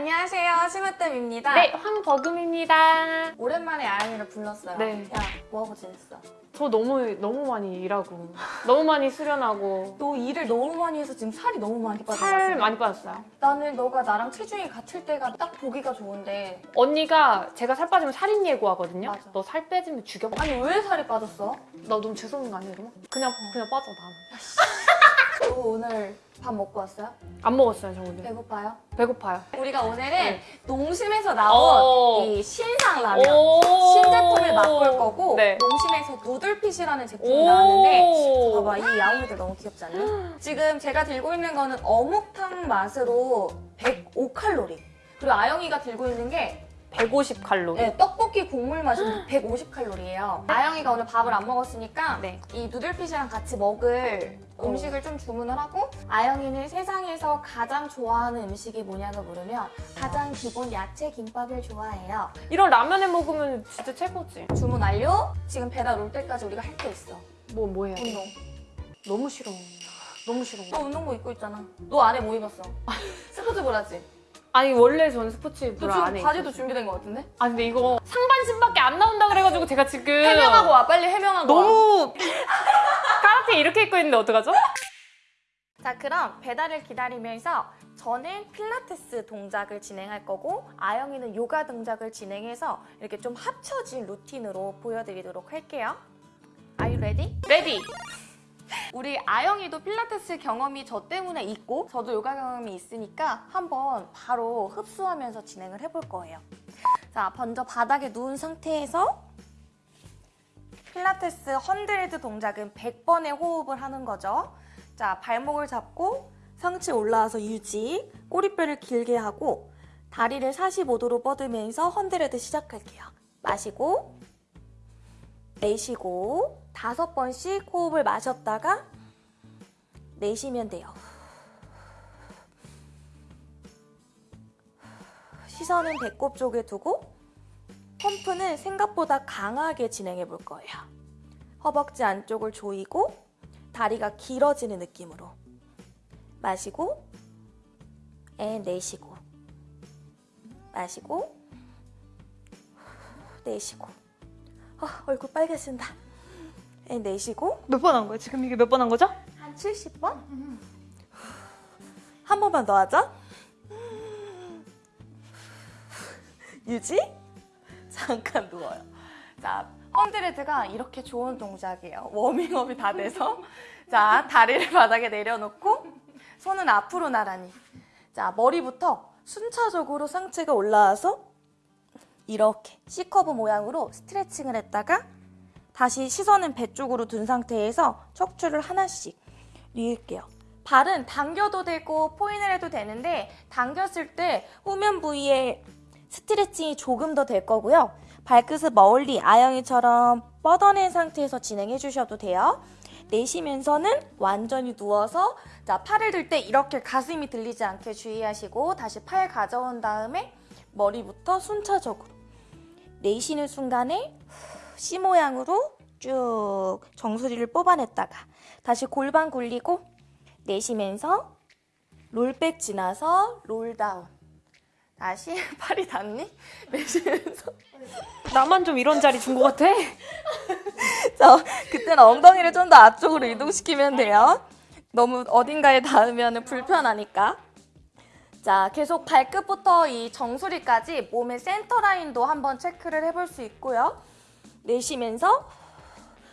안녕하세요, 심으뜸입니다. 네, 황버금입니다. 오랜만에 아영이를 불렀어요. 네. 야, 뭐하고 지냈어? 저 너무 너무 많이 일하고 너무 많이 수련하고 너 일을 너무 많이 해서 지금 살이 너무 많이 빠졌어. 살 많이 빠졌어요. 나는 너가 나랑 체중이 같을 때가 딱 보기가 좋은데 언니가 제가 살 빠지면 살인 예고하거든요. 너 살 빼지면 죽여. 아니 왜 살이 빠졌어? 나 너무 죄송한 거 아니야, 그러면? 그냥 그냥 빠져 나 는. 너 오늘 밥 먹고 왔어요? 안 먹었어요, 저 오늘. 배고파요? 배고파요. 우리가 오늘은 네. 농심에서 나온 어. 이 신상 라면 오. 신제품을 맛볼 거고 네. 농심에서 누들핏이라는 제품이 오. 나왔는데 봐봐 이 야옹이들 너무 귀엽지 않니? 지금 제가 들고 있는 거는 어묵탕 맛으로 105칼로리 그리고 아영이가 들고 있는 게 150 칼로리. 네, 떡볶이 국물 맛인데 150칼로리예요 아영이가 오늘 밥을 안 먹었으니까 네. 이 누들핏이랑 같이 먹을 어. 음식을 좀 주문을 하고 아영이는 세상에서 가장 좋아하는 음식이 뭐냐고 물으면 가장 기본 야채 김밥을 좋아해요 이런 라면에 먹으면 진짜 최고지. 주문 완료 지금 배달 올 때까지 우리가 할 게 있어 뭐 뭐 해야 돼? 운동 너무 싫어. 너무 싫어. 너 운동복 입고 있잖아 너 안에 뭐 입었어? 스포츠 브라지 아니 원래 저는 스포츠 너 브라 지금 안에 바지도 있었어요. 준비된 것 같은데? 아 근데 이거 상반신밖에 안 나온다 그래가지고 제가 지금 해명하고 와 빨리 해명하고 와 너무 카라테 이렇게 입고 있는데 어떡하죠? 자 그럼 배달을 기다리면서 저는 필라테스 동작을 진행할 거고 아영이는 요가 동작을 진행해서 이렇게 좀 합쳐진 루틴으로 보여드리도록 할게요. Are you ready? Ready! 우리 아영이도 필라테스 경험이 저 때문에 있고 저도 요가 경험이 있으니까 한번 바로 흡수하면서 진행을 해볼 거예요. 자 먼저 바닥에 누운 상태에서 필라테스 hundred 동작은 100번의 호흡을 하는 거죠. 자 발목을 잡고 상체 올라와서 유지 꼬리뼈를 길게 하고 다리를 45도로 뻗으면서 hundred 시작할게요. 마시고 내쉬고 다섯 번씩 호흡을 마셨다가 내쉬면 돼요. 시선은 배꼽 쪽에 두고 펌프는 생각보다 강하게 진행해 볼 거예요. 허벅지 안쪽을 조이고 다리가 길어지는 느낌으로 마시고 에 내쉬고 마시고 내쉬고 어, 얼굴 빨개진다. 에, 내쉬고 몇 번 한 거야? 지금 이게 몇 번 한 거죠? 한 70번? 한 번만 더 하자. 유지? 잠깐 누워요. 자, hundred가 이렇게 좋은 동작이에요. 워밍업이 다 돼서. 자, 다리를 바닥에 내려놓고 손은 앞으로 나란히. 자, 머리부터 순차적으로 상체가 올라와서 이렇게 C curve 모양으로 스트레칭을 했다가 다시 시선은 배 쪽으로 둔 상태에서 척추를 하나씩 뉘을게요. 발은 당겨도 되고 point를 해도 되는데 당겼을 때 후면 부위에 스트레칭이 조금 더 될 거고요. 발끝을 멀리 아영이처럼 뻗어낸 상태에서 진행해 주셔도 돼요. 내쉬면서는 완전히 누워서 자 팔을 들 때 이렇게 가슴이 들리지 않게 주의하시고 다시 팔 가져온 다음에 머리부터 순차적으로 내쉬는 순간에 C 모양으로 쭉 정수리를 뽑아냈다가 다시 골반 굴리고 내쉬면서 Roll back 지나서 roll down 다시 팔이 닿니? 내쉬면서 나만 좀 이런 자리 준 것 같아? 자, 그때는 엉덩이를 좀 더 앞쪽으로 이동시키면 돼요. 너무 어딘가에 닿으면 불편하니까. 자, 계속 발끝부터 이 정수리까지 몸의 센터 라인도 한번 체크를 해볼 수 있고요. 내쉬면서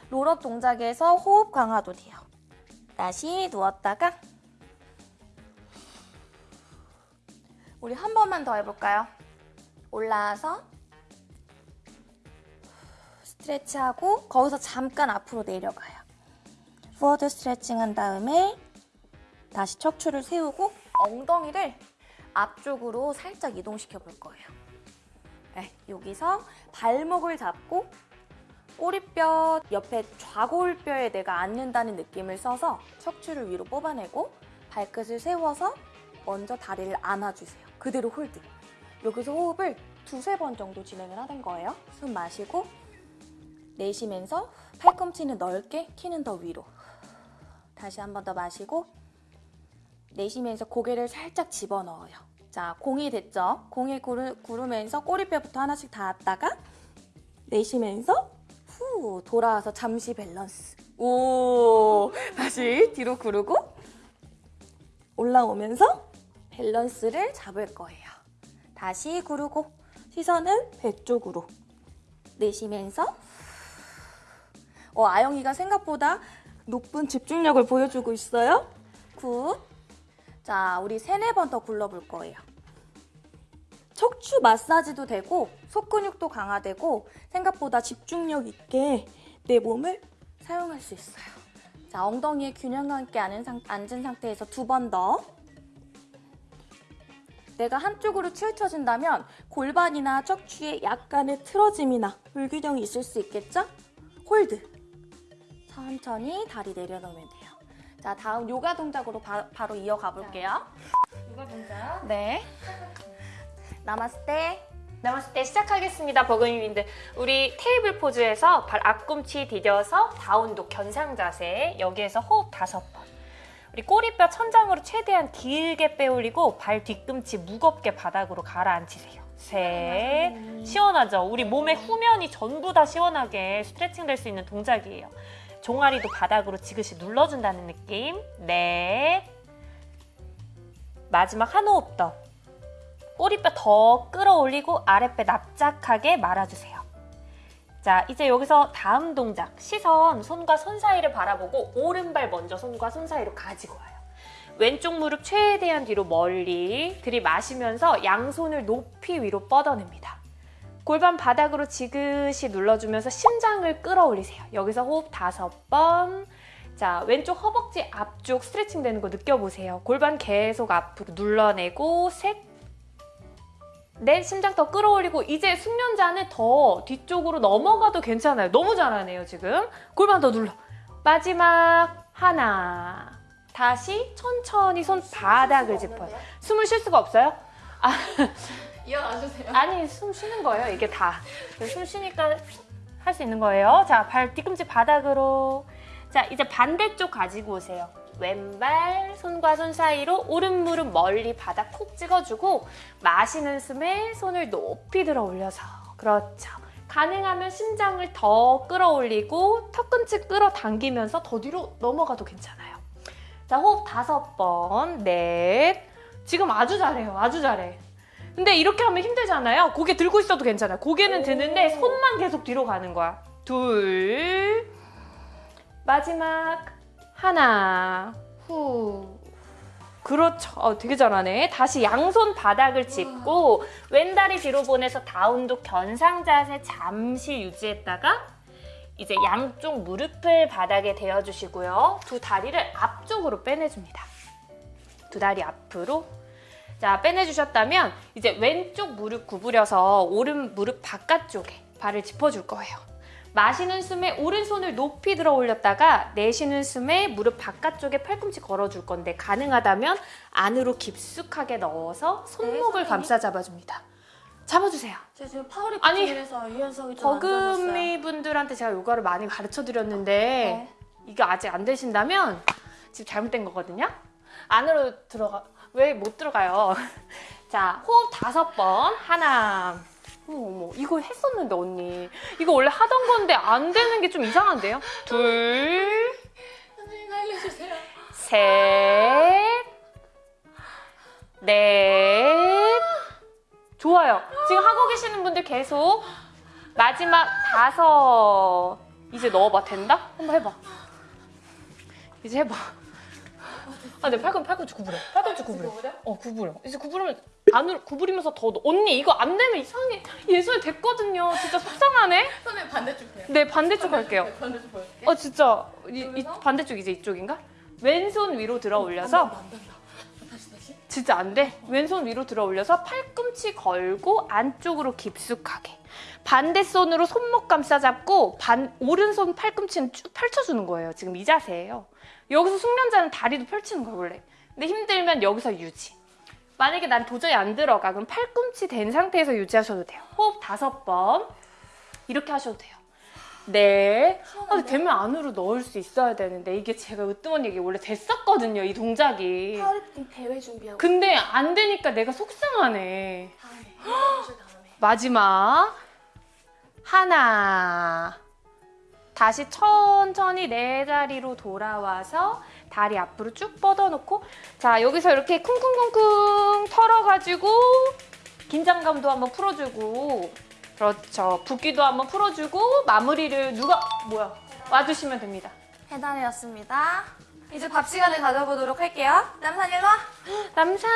roll up 동작에서 호흡 강화도 돼요. 다시 누웠다가 우리 한 번만 더 해볼까요? 올라와서 스트레치하고 거기서 잠깐 앞으로 내려가요. 포워드 스트레칭 한 다음에 다시 척추를 세우고 엉덩이를 앞쪽으로 살짝 이동시켜 볼 거예요. 네, 여기서 발목을 잡고 꼬리뼈 옆에 좌골뼈에 내가 앉는다는 느낌을 써서 척추를 위로 뽑아내고 발끝을 세워서 먼저 다리를 안아주세요. 그대로 hold. 여기서 호흡을 두세 번 정도 진행을 하는 거예요. 숨 마시고 내쉬면서 팔꿈치는 넓게, 키는 더 위로. 다시 한 번 더 마시고 내쉬면서 고개를 살짝 집어넣어요. 자, 공이 됐죠? 공이 구르, 구르면서 꼬리뼈부터 하나씩 닿았다가 내쉬면서 후 돌아와서 잠시 밸런스. 오 다시 뒤로 구르고 올라오면서 밸런스를 잡을 거예요. 다시 구르고 시선은 배 쪽으로 내쉬면서 어, 아영이가 생각보다 높은 집중력을 보여주고 있어요. Good. 자, 우리 세네 번 더 굴러볼 거예요. 척추 마사지도 되고 속근육도 강화되고 생각보다 집중력 있게 내 몸을 사용할 수 있어요. 자, 엉덩이에 균형감 있게 앉은, 상, 상태에서 두 번 더. 내가 한쪽으로 치우쳐진다면 골반이나 척추에 약간의 틀어짐이나 불균형이 있을 수 있겠죠? Hold. 천천히 다리 내려놓으면 돼요. 자, 다음 요가 동작으로 바, 로 이어가 볼게요. 누가 동작? 네. 나마스테. 남았을 때 시작하겠습니다, 버금이민들. 우리 테이블 포즈에서 발 앞꿈치 디뎌서 다운독 견상 자세. 여기에서 호흡 다섯 번. 우리 꼬리뼈 천장으로 최대한 길게 빼올리고 발 뒤꿈치 무겁게 바닥으로 가라앉히세요. 셋. 시원하죠? 우리 몸의 후면이 전부 다 시원하게 스트레칭 될 수 있는 동작이에요. 종아리도 바닥으로 지그시 눌러준다는 느낌. 넷. 마지막 한 호흡 더. 꼬리뼈 더 끌어올리고 아랫배 납작하게 말아주세요. 자, 이제 여기서 다음 동작. 시선 손과 손 사이를 바라보고 오른발 먼저 손과 손 사이로 가지고 와요. 왼쪽 무릎 최대한 뒤로 멀리 들이마시면서 양손을 높이 위로 뻗어냅니다. 골반 바닥으로 지그시 눌러주면서 심장을 끌어올리세요. 여기서 호흡 다섯 번. 자, 왼쪽 허벅지 앞쪽 스트레칭 되는 거 느껴보세요. 골반 계속 앞으로 눌러내고 셋, 넷, 심장 더 끌어올리고 이제 숙련자는 더 뒤쪽으로 넘어가도 괜찮아요. 너무 잘하네요, 지금. 골반 더 눌러. 마지막 하나. 다시 천천히 손 바닥을 짚어요. 숨을 쉴 수가 없어요? 아, 이어가주세요. 아니 숨 쉬는 거예요 이게 다 숨 쉬니까 할 수 있는 거예요 자 발 뒤꿈치 바닥으로 자 이제 반대쪽 가지고 오세요 왼발 손과 손 사이로 오른 무릎 멀리 바닥 콕 찍어주고 마시는 숨에 손을 높이 들어 올려서. 그렇죠. 가능하면 심장을 더 끌어올리고 턱끝을 끌어당기면서 더 뒤로 넘어가도 괜찮아요. 자 호흡 다섯 번 넷. 지금 아주 잘해요. 아주 잘해. 근데 이렇게 하면 힘들잖아요. 고개 들고 있어도 괜찮아요. 고개는 드는데 손만 계속 뒤로 가는 거야. 둘. 마지막 하나. 후. 그렇죠. 어, 되게 잘하네. 다시 양손 바닥을 짚고 왼다리 뒤로 보내서 다운독 견상 자세 잠시 유지했다가 이제 양쪽 무릎을 바닥에 대어주시고요. 두 다리를 앞쪽으로 빼내줍니다. 두 다리 앞으로 자, 빼내주셨다면 이제 왼쪽 무릎 구부려서 오른 무릎 바깥쪽에 발을 짚어줄 거예요. 마시는 숨에 오른손을 높이 들어 올렸다가 내쉬는 숨에 무릎 바깥쪽에 팔꿈치 걸어줄 건데 가능하다면 안으로 깊숙하게 넣어서 손목을 선생님. 감싸 잡아줍니다. 잡아주세요. 제가 지금 파워리 아니, 중이라서 유연성이 좋아졌어요. 버금이 분들한테 제가 요가를 많이 가르쳐 드렸는데 네. 이게 아직 안 되신다면 지금 잘못된 거거든요. 안으로 들어가 왜 못 들어가요? 자 호흡 다섯 번 하나. 어머 어머 이거 했었는데 언니 이거 원래 하던 건데 안 되는 게 좀 이상한데요? 둘, 선생님 알려주세요. 셋, 넷. 좋아요. 지금 하고 계시는 분들 계속 마지막 다섯. 이제 넣어봐. 된다? 한번 해봐. 이제 해봐. 아, 내 팔꿈 팔꿈치 구부려. 팔꿈치 구부려. 어, 구부려. 이제 구부리면 안으로 구부리면서 더 넣어. 언니 이거 안 되면 이상해. 예술 됐거든요. 진짜 속상하네. 선생님 반대쪽 해요. 네, 반대쪽 할게요. 반대쪽 보여줄게. 어, 진짜 이, 이? 반대쪽 이제 이쪽인가? 왼손 위로 들어 올려서. 다시 다시. 진짜 안 돼. 왼손 위로 들어 올려서 팔꿈치 걸고 안쪽으로 깊숙하게. 반대 손으로 손목 감싸 잡고 반 오른손 팔꿈치는 쭉 펼쳐주는 거예요. 지금 이 자세예요. 여기서 숙련자는 다리도 펼치는 거예요, 원래. 근데 힘들면 여기서 유지. 만약에 난 도저히 안 들어가. 그럼 팔꿈치 된 상태에서 유지하셔도 돼요. 호흡 다섯 번. 이렇게 하셔도 돼요. 네. 아, 되면 안으로 넣을 수 있어야 되는데 이게 제가 으뜸한 얘기 원래 됐었거든요, 이 동작이. 파워리프팅 대회 준비하고 근데 안 되니까 내가 속상하네. 다음에 다음에 마지막 하나 다시 천천히 내 자리로 돌아와서 다리 앞으로 쭉 뻗어놓고 자 여기서 이렇게 쿵쿵쿵쿵 털어가지고 긴장감도 한번 풀어주고 그렇죠 붓기도 한번 풀어주고 마무리를 누가 뭐야 와주시면 됩니다 해단이었습니다. 이제 밥 시간을 가져보도록 할게요. 남산 일로 와. 남산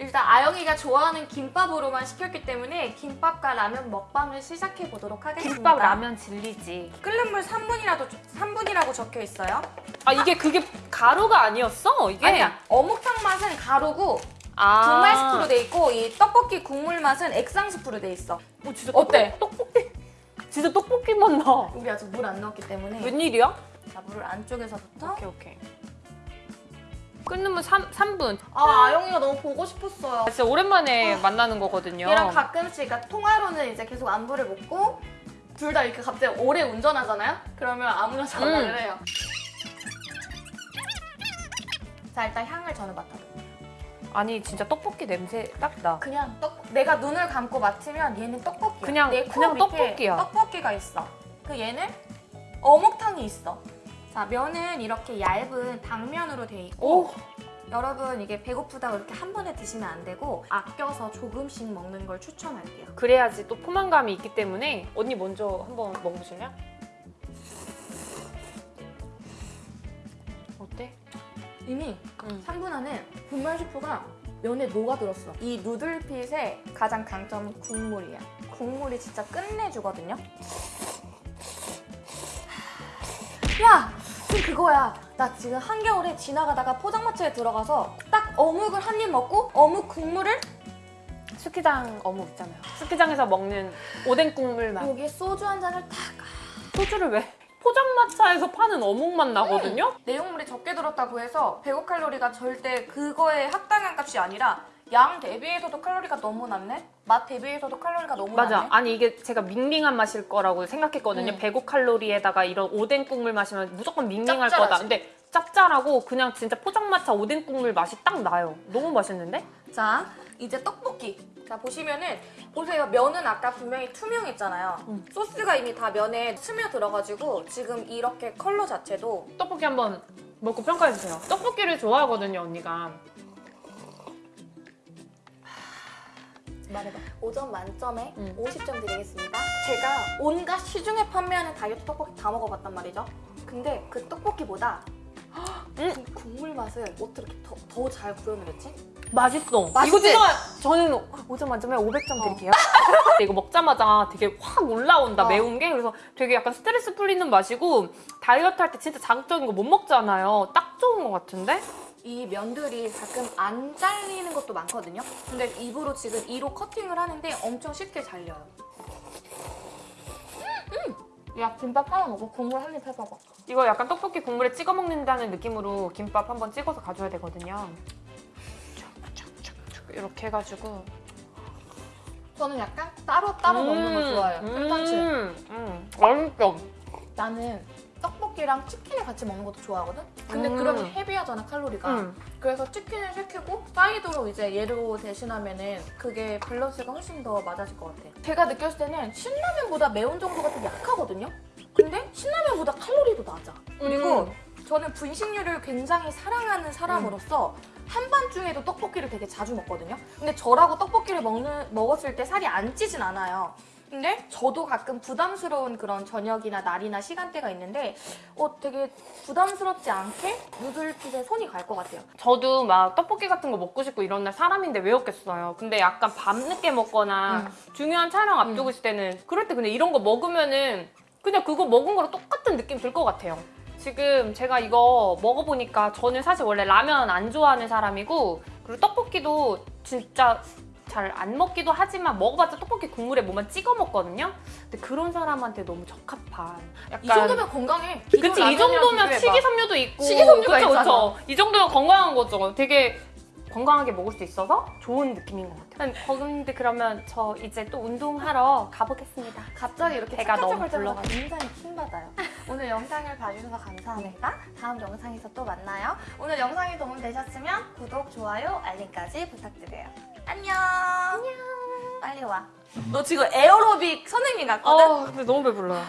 일단 아영이가 좋아하는 김밥으로만 시켰기 때문에 김밥과 라면 먹방을 시작해 보도록 하겠습니다. 김밥 라면 진리지 끓는 물 3분이라도 3분이라고 적혀 있어요. 아 이게 그게 가루가 아니었어 이게 아니야. 어묵탕 맛은 가루고 아. 분말 스프로 돼 있고 이 떡볶이 국물 맛은 액상 스프로 돼 있어. 어, 진짜 어때? 떡볶이 진짜 떡볶이 맛 나. 우리 아직 물 안 넣었기 때문에 웬일이야? 자 물을 안쪽에서부터 오케이 오케이. 끊으면 3, 3분. 아 아영이가 너무 보고 싶었어요. 진짜 오랜만에 만나는 거거든요. 얘랑 가끔씩 그러니까 통화로는 이제 계속 안부를 묻고 둘 다 이렇게 갑자기 오래 운전하잖아요? 그러면 아무나 전화를 음. 해요. 자 일단 향을 저는 맡아볼게요. 아니 진짜 떡볶이 냄새 딱 나. 그냥 떡 내가 눈을 감고 맡으면 얘는 떡볶이야. 그냥- 내 그냥 떡볶이야. 떡볶이가 있어. 그 얘는 어묵탕이 있어. 자 면은 이렇게 얇은 당면으로 돼 있고 오. 여러분 이게 배고프다고 이렇게 한 번에 드시면 안 되고 아껴서 조금씩 먹는 걸 추천할게요. 그래야지 또 포만감이 있기 때문에 언니 먼저 한번 먹어보실래요? 어때? 이미 응. 3분 안에 분말 스프가 면에 녹아들었어. 이 누들핏의 가장 강점은 국물이야. 국물이 진짜 끝내주거든요. 야! 그거야. 나 지금 한겨울에 지나가다가 포장마차에 들어가서 딱 어묵을 한 입 먹고 어묵 국물을 스키장 어묵 있잖아요. 스키장에서 먹는 오뎅 국물 맛. 여기에 소주 한 잔을 탁 소주를 왜? 포장마차에서 파는 어묵 맛 나거든요? 내용물이 적게 들었다고 해서 105칼로리가 절대 그거의 합당한 값이 아니라 양 대비해서도 칼로리가 너무 낮네? 맛 대비해서도 칼로리가 너무 맞아. 낮네? 아니 이게 제가 밍밍한 맛일 거라고 생각했거든요. 음. 105칼로리에다가 이런 오뎅 국물 마시면 무조건 밍밍할 짭짤하지. 거다. 근데 짭짤하고 그냥 진짜 포장마차 오뎅 국물 맛이 딱 나요. 너무 맛있는데? 자, 이제 떡볶이. 자, 보시면은 보세요. 면은 아까 분명히 투명했잖아요. 음. 소스가 이미 다 면에 스며들어가지고 지금 이렇게 컬러 자체도 떡볶이 한번 먹고 평가해 주세요. 떡볶이를 좋아하거든요, 언니가. 말해봐. 5점 만점에 음. 50점 드리겠습니다. 제가 온갖 시중에 판매하는 다이어트 떡볶이 다 먹어봤단 말이죠. 근데 그 떡볶이보다 음. 이 국물 맛을 어떻게 더 잘 구현을 했지? 맛있어. 맛있지? 이거 저는 5점 만점에 500점 드릴게요. 근데 이거 먹자마자 되게 확 올라온다, 어. 매운 게. 그래서 되게 약간 스트레스 풀리는 맛이고 다이어트 할 때 진짜 자극적인 거 못 먹잖아요. 딱 좋은 것 같은데? 이 면들이 가끔 안 잘리는 것도 많거든요. 근데 입으로 지금 2로 커팅을 하는데 엄청 쉽게 잘려요. 음! 야 김밥 하나 먹고 국물 한 입 해봐봐. 이거 약간 떡볶이 국물에 찍어 먹는다는 느낌으로 김밥 한번 찍어서 가져야 되거든요. 이렇게 해가지고 저는 약간 따로 따로 먹는 거 좋아해요. 괜찮지? 음, 음, 맛있어. 나는 떡볶이랑 치킨을 같이 먹는 것도 좋아하거든? 근데 음. 그러면 heavy하잖아 칼로리가. 음. 그래서 치킨을 시키고 사이드로 이제 얘로 대신하면 은 그게 밸런스가 훨씬 더 맞아질 것 같아. 제가 느꼈을 때는 신라면보다 매운 정도가 좀 약하거든요? 근데 신라면보다 칼로리도 낮아. 그리고 음. 저는 분식류를 굉장히 사랑하는 사람으로서 한밤중에도 떡볶이를 되게 자주 먹거든요. 근데 저라고 떡볶이를 먹는, 먹었을 때 살이 안 찌진 않아요. 근데 저도 가끔 부담스러운 그런 저녁이나 날이나 시간대가 있는데 어 되게 부담스럽지 않게 누들핏에 손이 갈 것 같아요. 저도 막 떡볶이 같은 거 먹고 싶고 이런 날 사람인데 왜 없겠어요. 근데 약간 밤늦게 먹거나 음. 중요한 촬영 앞두고 있을 때는 그럴 때 근데 이런 거 먹으면은 그냥 그거 먹은 거랑 똑같은 느낌 들 것 같아요. 지금 제가 이거 먹어보니까 저는 사실 원래 라면 안 좋아하는 사람이고 그리고 떡볶이도 진짜 잘 안 먹기도 하지만 먹어봤자 떡볶이 국물에 뭐만 찍어 먹거든요. 근데 그런 사람한테 너무 적합한 약간 이 정도면 건강해. 그치 이 정도면. 식이섬유도 있고 식이섬유가 그쵸, 있잖아. 그쵸. 이 정도면 건강한 거죠 되게 건강하게 먹을 수 있어서 좋은 느낌인 것 같아요. 근데 그러면 저 이제 또 운동하러 가보겠습니다. 갑자기 이렇게 배가 너무 불러가지고. 굉장히 킹받아요. 오늘 영상을 봐주셔서 감사합니다. 다음 영상에서 또 만나요. 오늘 영상이 도움되셨으면 구독, 좋아요, 알림까지 부탁드려요. 안녕. 안녕. 빨리 와. 너 지금 에어로빅 선생님 같거든? 근데 너무 배불러요.